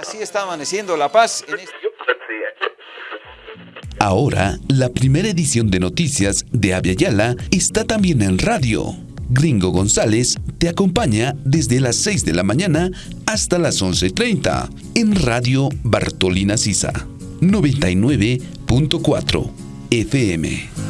Así está amaneciendo La Paz en este... Ahora, la primera edición de noticias de Yala está también en radio. Gringo González te acompaña desde las 6 de la mañana hasta las 11.30 en Radio Bartolina Sisa 99.4 FM.